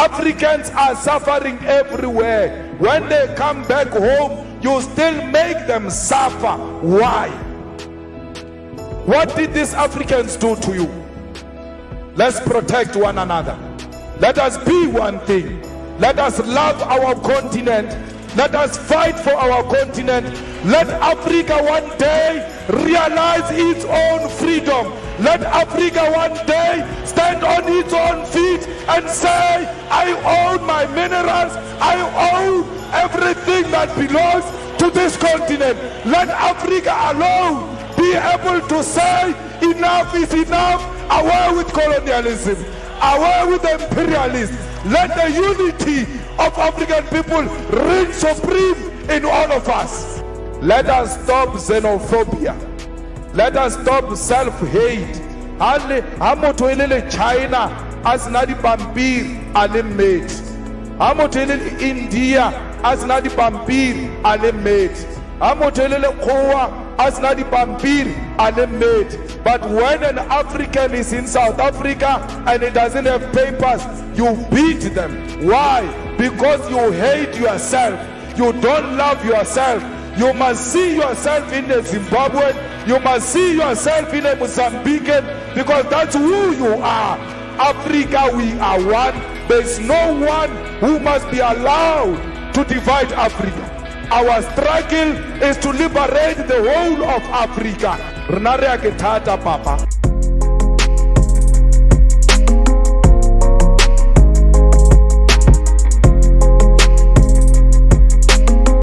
Africans are suffering everywhere. When they come back home, you still make them suffer. Why? What did these Africans do to you? Let's protect one another. Let us be one thing. Let us love our continent. Let us fight for our continent. Let Africa one day realize its own freedom. Let Africa one day stand on its own feet and say, own my minerals. I own everything that belongs to this continent. Let Africa alone be able to say, enough is enough. Away with colonialism. Away with imperialism. Let the unity of African people reign supreme in all of us. Let us stop xenophobia. Let us stop self-hate. China a sena dipampiri a le mmedi. Ha motho e le le India a sena dipampiri a le mmedi. Ha motho e le lekgowa a sena dipampiri a le. But when an African is in South Africa and he doesn't have papers, you beat them. Why? Because you hate yourself. You don't love yourself. You must see yourself in a Zimbabwean. You must see yourself in a Mozambican because that's who you are. Africa, we are one. There's no one who must be allowed to divide Africa. Our struggle is to liberate the whole of Africa. Rena re ke thata, Papa.